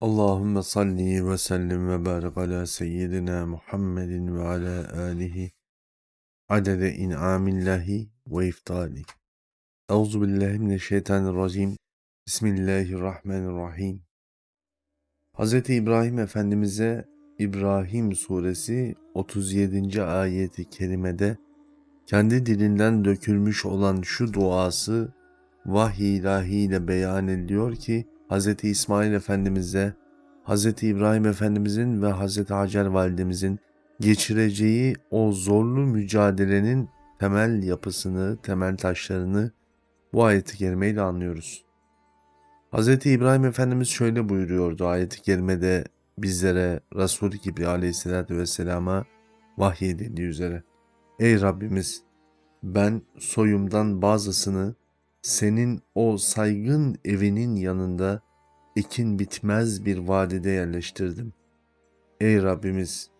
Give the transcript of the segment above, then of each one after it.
Allahümme salli ve sellim ve barik ala seyyidina Muhammedin ve ala alihi adede in'amillahi ve iftali. Euzu billahi mineşşeytanirracim. Bismillahirrahmanirrahim. Hz. İbrahim Efendimiz'e İbrahim suresi 37. ayeti kerimede kendi dilinden dökülmüş olan şu duası vahiy ilahiyle beyan ediliyor ki Hz. İsmail Efendimiz'e, Hz. İbrahim Efendimiz'in ve Hz. Hacer Validemizin geçireceği o zorlu mücadelenin temel yapısını, temel taşlarını bu ayeti kerimeyle anlıyoruz. Hz. İbrahim Efendimiz şöyle buyuruyordu ayeti kerimede bizlere Resul gibi aleyhissalatü vesselama vahyedildiği üzere. Ey Rabbimiz ben soyumdan bazısını senin o saygın evinin yanında ekin bitmez bir vadide yerleştirdim. Ey Rabbimiz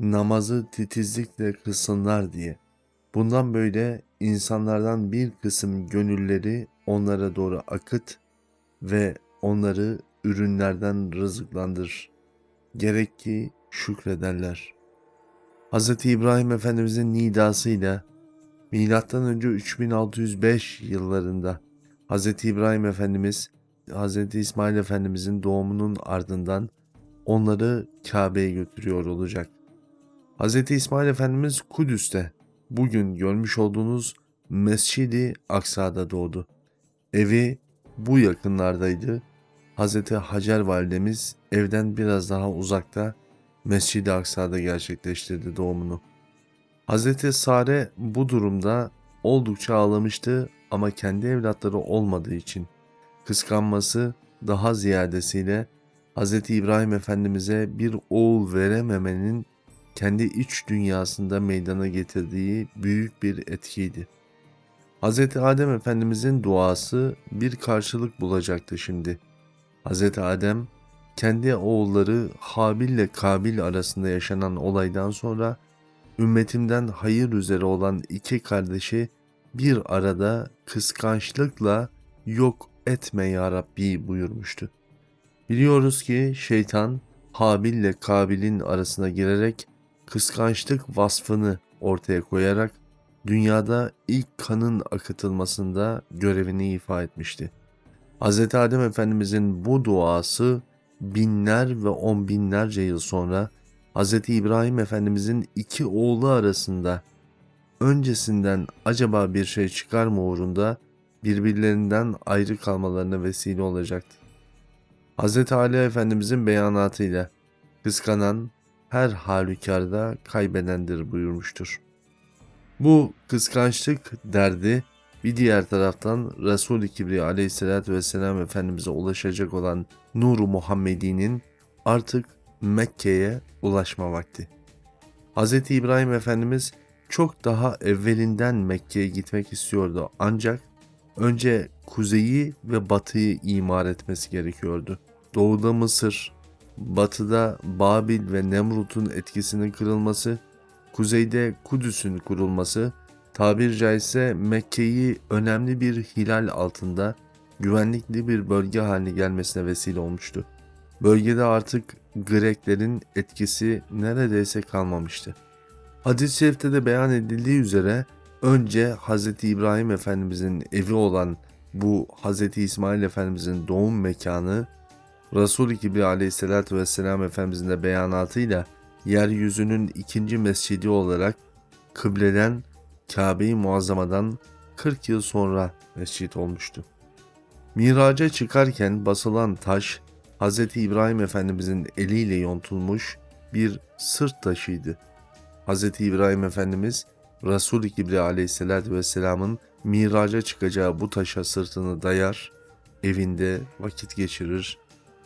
namazı titizlikle kılsınlar diye. Bundan böyle insanlardan bir kısım gönülleri onlara doğru akıt ve onları ürünlerden rızıklandır. Gerek ki şükrederler. Hz. İbrahim Efendimizin nidasıyla Önce 3605 yıllarında Hz. İbrahim Efendimiz Hz. İsmail Efendimizin doğumunun ardından onları Kabe'ye götürüyor olacak. Hz. İsmail Efendimiz Kudüs'te bugün görmüş olduğunuz Mescidi Aksa'da doğdu. Evi bu yakınlardaydı. Hz. Hacer validemiz evden biraz daha uzakta Mescid-i Aksa'da gerçekleştirdi doğumunu. Hz. Sare bu durumda oldukça ağlamıştı ama kendi evlatları olmadığı için kıskanması daha ziyadesiyle Hz. İbrahim Efendimiz'e bir oğul verememenin kendi iç dünyasında meydana getirdiği büyük bir etkiydi. Hz. Adem Efendimizin duası bir karşılık bulacaktı şimdi. Hz. Adem kendi oğulları Habil ile Kabil arasında yaşanan olaydan sonra ümmetimden hayır üzere olan iki kardeşi bir arada kıskançlıkla yok etme ya Rabbi buyurmuştu. Biliyoruz ki şeytan Habil ile Kabil'in arasına girerek kıskançlık vasfını ortaya koyarak dünyada ilk kanın akıtılmasında görevini ifa etmişti. Hz. Adem Efendimizin bu duası binler ve on binlerce yıl sonra Hz. İbrahim Efendimizin iki oğlu arasında öncesinden acaba bir şey çıkar mı uğrunda birbirlerinden ayrı kalmalarına vesile olacaktı. Hz. Ali Efendimizin beyanatıyla kıskanan her halükarda kaybedendir buyurmuştur. Bu kıskançlık derdi bir diğer taraftan Resul-i Kibri aleyhissalatü vesselam Efendimiz'e ulaşacak olan Nur-u Muhammedi'nin artık Mekke'ye ulaşma vakti. Hz. İbrahim Efendimiz çok daha evvelinden Mekke'ye gitmek istiyordu ancak önce kuzeyi ve batıyı imar etmesi gerekiyordu. Doğuda Mısır, batıda Babil ve Nemrut'un etkisinin kırılması, kuzeyde Kudüs'ün kurulması, tabir caizse Mekke'yi önemli bir hilal altında güvenlikli bir bölge haline gelmesine vesile olmuştu. Bölgede artık Greklerin etkisi neredeyse kalmamıştı. Hadis-i şerifte de beyan edildiği üzere önce Hz. İbrahim Efendimizin evi olan bu Hz. İsmail Efendimizin doğum mekanı Resul-i Kibri aleyhissalatü vesselam Efendimizin de beyanatıyla yeryüzünün ikinci mescidi olarak kıbleden Kabe-i Muazzama'dan 40 yıl sonra mescit olmuştu. Miraca çıkarken basılan taş Hz. İbrahim Efendimizin eliyle yontulmuş bir sırt taşıydı. Hz. İbrahim Efendimiz Resul-i Kibri aleyhissalatü vesselamın miraca çıkacağı bu taşa sırtını dayar, evinde vakit geçirir,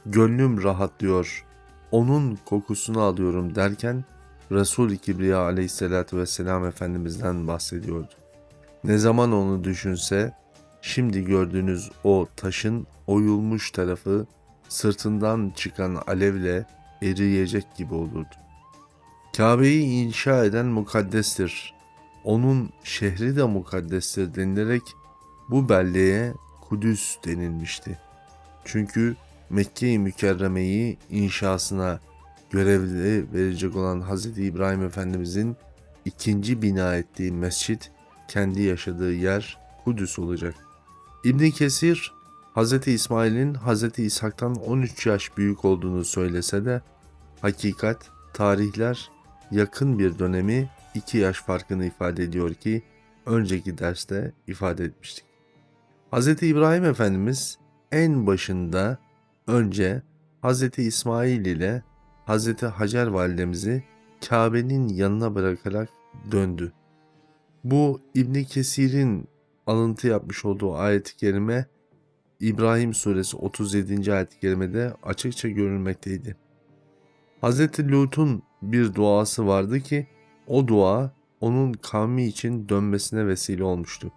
gönlüm rahatlıyor, onun kokusunu alıyorum derken Resul-i Kibriya aleyhissalatü vesselam Efendimiz'den bahsediyordu. Ne zaman onu düşünse şimdi gördüğünüz o taşın oyulmuş tarafı sırtından çıkan alevle eriyecek gibi olurdu. Kabe'yi inşa eden mukaddestir. Onun şehri de mukaddestir denilerek bu belleğe Kudüs denilmişti. Çünkü Mekke-i Mükerreme'yi inşasına görevli verecek olan Hz. İbrahim Efendimizin ikinci bina ettiği mescit kendi yaşadığı yer Kudüs olacak. İbn Kesir Hz. İsmail'in Hz. İshak'tan 13 yaş büyük olduğunu söylese de hakikat, tarihler yakın bir dönemi 2 yaş farkını ifade ediyor ki önceki derste ifade etmiştik. Hz. İbrahim Efendimiz en başında önce Hz. İsmail ile Hz. Hacer validemizi Kabe'nin yanına bırakarak döndü. Bu İbn Kesir'in alıntı yapmış olduğu ayet-i kerime İbrahim suresi 37. ayet-i kerimede açıkça görülmekteydi. Hz. Lut'un bir duası vardı ki o dua onun kavmi için dönmesine vesile olmuştu.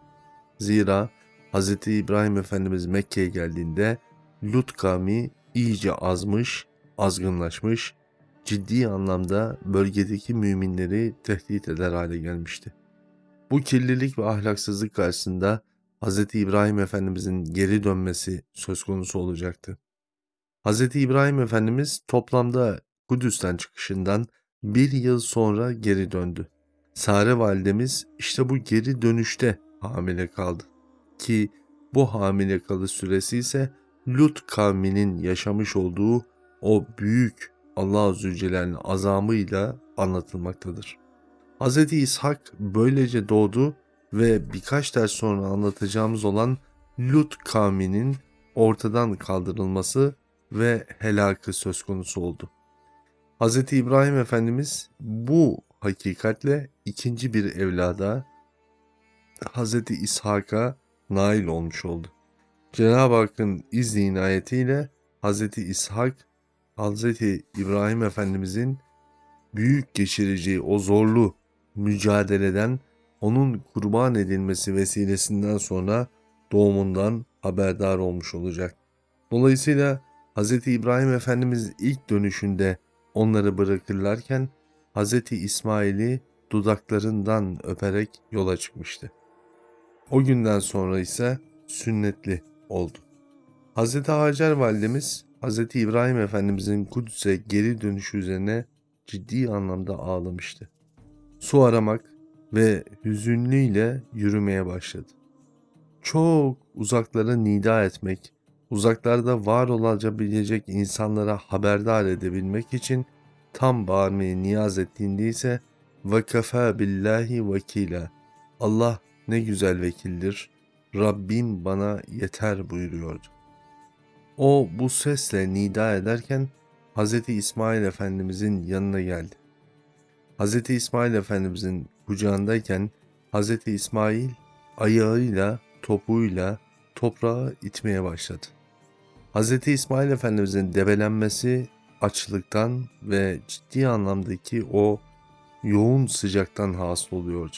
Zira Hz. İbrahim Efendimiz Mekke'ye geldiğinde Lut kavmi iyice azmış, azgınlaşmış, ciddi anlamda bölgedeki müminleri tehdit eder hale gelmişti. Bu kirlilik ve ahlaksızlık karşısında Hz. İbrahim Efendimizin geri dönmesi söz konusu olacaktı. Hz. İbrahim Efendimiz toplamda Kudüs'ten çıkışından bir yıl sonra geri döndü. Sare validemiz işte bu geri dönüşte hamile kaldı. Ki bu hamile kalış süresi ise Lut kavminin yaşamış olduğu o büyük Allah Zülcelal'in azamıyla anlatılmaktadır. Hz. İshak böylece doğdu ve birkaç ders sonra anlatacağımız olan Lut kavminin ortadan kaldırılması ve helakı söz konusu oldu. Hz. İbrahim Efendimiz bu hakikatle ikinci bir evlada Hz. İshak'a nail olmuş oldu. Cenab-ı Hakk'ın izni inayetiyle Hz. İshak, Hz. İbrahim Efendimizin büyük geçireceği o zorlu mücadeleden onun kurban edilmesi vesilesinden sonra doğumundan haberdar olmuş olacak. Dolayısıyla Hz. İbrahim Efendimiz ilk dönüşünde onları bırakırlarken Hz. İsmail'i dudaklarından öperek yola çıkmıştı. O günden sonra ise sünnetli oldu. Hz. Hacer validemiz Hz. İbrahim Efendimizin Kudüs'e geri dönüşü üzerine ciddi anlamda ağlamıştı. Su aramak ve hüzünlüyle yürümeye başladı. Çok uzaklara nida etmek, uzaklarda var olabilecek insanlara haberdar edebilmek için tam bağırmayı niyaz ettiğinde ise وَكَفَى billahi vekila. Allah ne güzel vekildir, Rabbim bana yeter buyuruyordu. O bu sesle nida ederken Hz. İsmail Efendimizin yanına geldi. Hz. İsmail Efendimizin kucağındayken Hz. İsmail ayağıyla, topuğuyla toprağı itmeye başladı. Hz. İsmail Efendimizin debelenmesi açlıktan ve ciddi anlamdaki o yoğun sıcaktan hasıl oluyordu.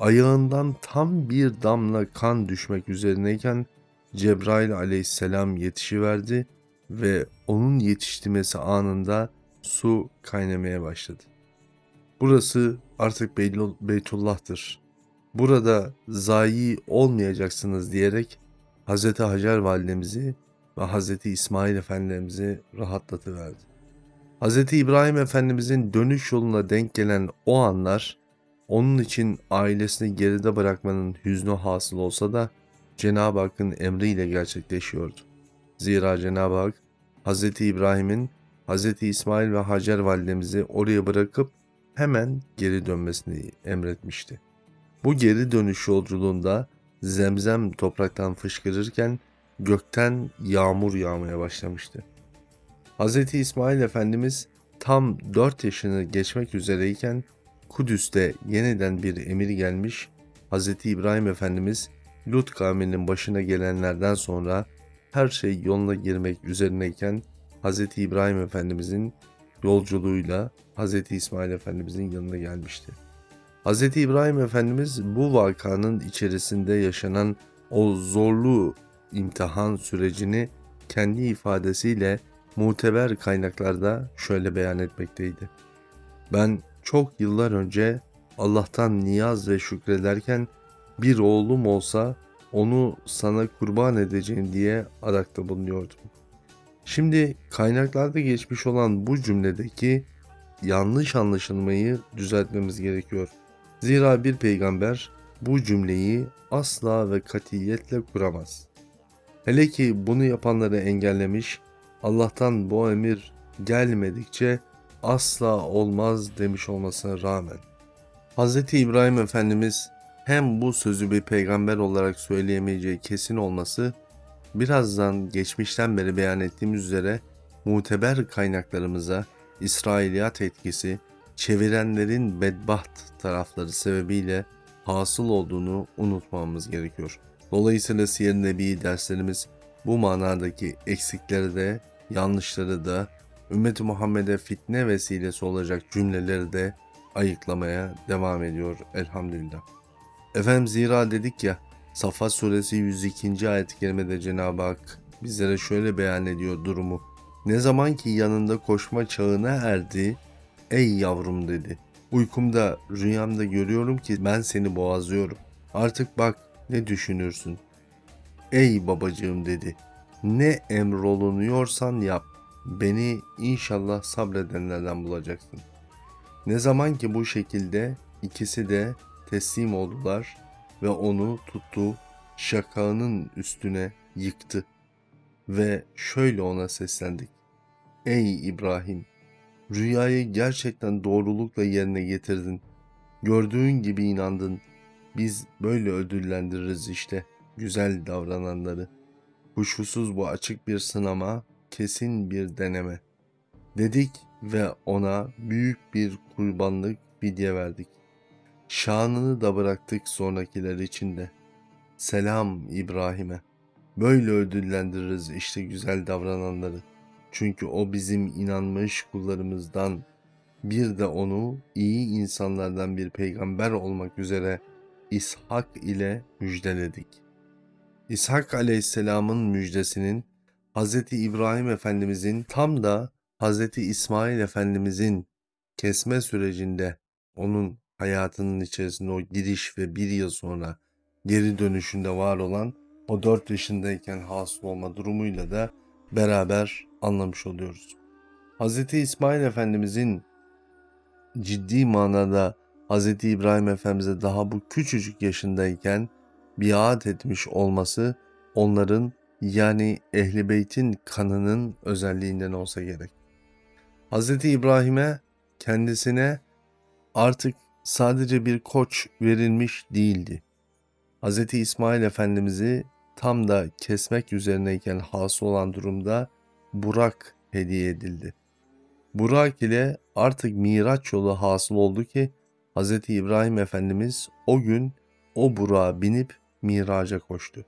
Ayağından tam bir damla kan düşmek üzerineyken Cebrail aleyhisselam yetişiverdi ve onun yetiştirmesi anında su kaynamaya başladı. Burası artık Beytullah'tır. Burada zayi olmayacaksınız diyerek Hz. Hacer validemizi ve Hz. İsmail Efendimiz'i rahatlatıverdi. Hz. İbrahim Efendimizin dönüş yoluna denk gelen o anlar onun için ailesini geride bırakmanın hüznü hasıl olsa da Cenab-ı Hakk'ın emriyle gerçekleşiyordu. Zira Cenab-ı Hak Hz. İbrahim'in Hz. İsmail ve Hacer validemizi oraya bırakıp hemen geri dönmesini emretmişti. Bu geri dönüş yolculuğunda zemzem topraktan fışkırırken gökten yağmur yağmaya başlamıştı. Hz. İsmail Efendimiz tam 4 yaşını geçmek üzereyken Kudüs'te yeniden bir emir gelmiş, Hz. İbrahim Efendimiz Lut kavminin başına gelenlerden sonra her şey yoluna girmek üzerineyken Hz. İbrahim Efendimizin yolculuğuyla Hz. İsmail Efendimizin yanına gelmişti. Hz. İbrahim Efendimiz bu vakanın içerisinde yaşanan o zorlu imtihan sürecini kendi ifadesiyle muteber kaynaklarda şöyle beyan etmekteydi. Ben çok yıllar önce Allah'tan niyaz ve şükrederken bir oğlum olsa onu sana kurban edeceğim diye arakta bulunuyordum. Şimdi kaynaklarda geçmiş olan bu cümledeki yanlış anlaşılmayı düzeltmemiz gerekiyor. Zira bir peygamber bu cümleyi asla ve katiyetle kuramaz. Hele ki bunu yapanları engellemiş, Allah'tan bu emir gelmedikçe asla olmaz demiş olmasına rağmen. Hz. İbrahim Efendimiz hem bu sözü bir peygamber olarak söyleyemeyeceği kesin olması, birazdan geçmişten beri beyan ettiğimiz üzere muteber kaynaklarımıza İsrailiyat etkisi, çevirenlerin bedbaht tarafları sebebiyle hasıl olduğunu unutmamamız gerekiyor. Dolayısıyla Siyer Nebi derslerimiz bu manadaki eksikleri de, yanlışları da, Ümmet-i Muhammed'e fitne vesilesi olacak cümleleri de ayıklamaya devam ediyor elhamdülillah. Efendim zira dedik ya Safa suresi 102. ayet-i kerimede Cenab-ı Hak bizlere şöyle beyan ediyor durumu. Ne zaman ki yanında koşma çağına erdi, ey yavrum dedi. Uykumda, rüyamda görüyorum ki ben seni boğazlıyorum. Artık bak ne düşünürsün. Ey babacığım dedi. Ne emrolunuyorsan yap. Beni inşallah sabredenlerden bulacaksın. Ne zaman ki bu şekilde ikisi de teslim oldular ve onu tuttu, şakağının üstüne yıktı ve şöyle ona seslendik. Ey İbrahim! Rüyayı gerçekten doğrulukla yerine getirdin. Gördüğün gibi inandın. Biz böyle ödüllendiririz işte güzel davrananları. Kuşkusuz bu açık bir sınama, kesin bir deneme. Dedik ve ona büyük bir kurbanlık fidye verdik. Şanını da bıraktık sonrakiler içinde. Selam İbrahim'e. Böyle ödüllendiririz işte güzel davrananları. Çünkü o bizim inanmış kullarımızdan bir de onu iyi insanlardan bir peygamber olmak üzere İshak ile müjdeledik. İshak aleyhisselamın müjdesinin Hz. İbrahim Efendimizin tam da Hz. İsmail Efendimizin kesme sürecinde onun hayatının içerisinde o giriş ve bir yıl sonra geri dönüşünde var olan o dört yaşındayken hasıl olma durumuyla da beraber anlamış oluyoruz. Hz. İsmail Efendimizin ciddi manada Hz. İbrahim Efendimiz'e daha bu küçücük yaşındayken biat etmiş olması onların yani Ehli Beyt'in kanının özelliğinden olsa gerek. Hz. İbrahim'e kendisine artık sadece bir koç verilmiş değildi. Hz. İsmail Efendimiz'i tam da kesmek üzerineyken hasıl olan durumda Burak hediye edildi. Burak ile artık Miraç yolu hasıl oldu ki Hz. İbrahim Efendimiz o gün o Burak'a binip Miraç'a koştu.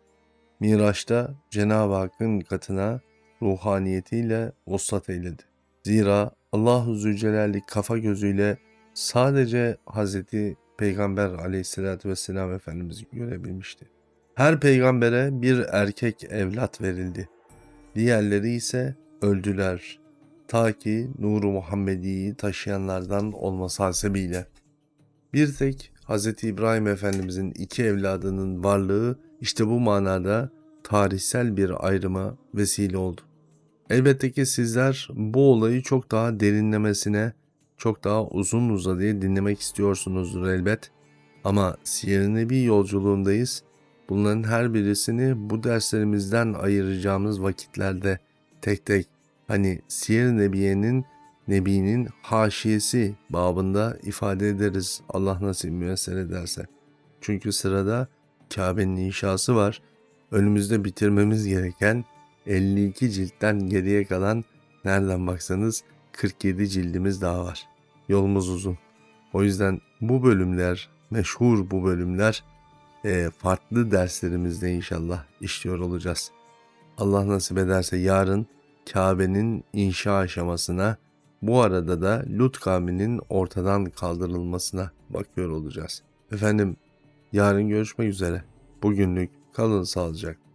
Miraç'ta Cenab-ı Hakk'ın katına ruhaniyetiyle vuslat eyledi. Zira Allahu Zülcelal'i kafa gözüyle sadece Hz. Peygamber aleyhissalatü vesselam Efendimiz'i görebilmişti. Her peygambere bir erkek evlat verildi. Diğerleri ise öldüler. Ta ki nuru Muhammedi'yi taşıyanlardan olması hasebiyle. Bir tek Hz. İbrahim Efendimizin iki evladının varlığı işte bu manada tarihsel bir ayrıma vesile oldu. Elbette ki sizler bu olayı çok daha derinlemesine, çok daha uzun uzadıya dinlemek istiyorsunuzdur elbet. Ama Siyer-i Nebi yolculuğundayız. Bunların her birisini bu derslerimizden ayıracağımız vakitlerde tek tek hani Siyer-i Nebiye'nin Nebi'nin haşiyesi babında ifade ederiz Allah nasip müyesser ederse. Çünkü sırada Kabe'nin inşası var. Önümüzde bitirmemiz gereken 52 ciltten geriye kalan nereden baksanız 47 cildimiz daha var. Yolumuz uzun. O yüzden bu bölümler, meşhur bu bölümler e, farklı derslerimizde inşallah işliyor olacağız. Allah nasip ederse yarın Kabe'nin inşa aşamasına bu arada da Lut kavminin ortadan kaldırılmasına bakıyor olacağız. Efendim yarın görüşmek üzere. Bugünlük kalın sağlıcakla.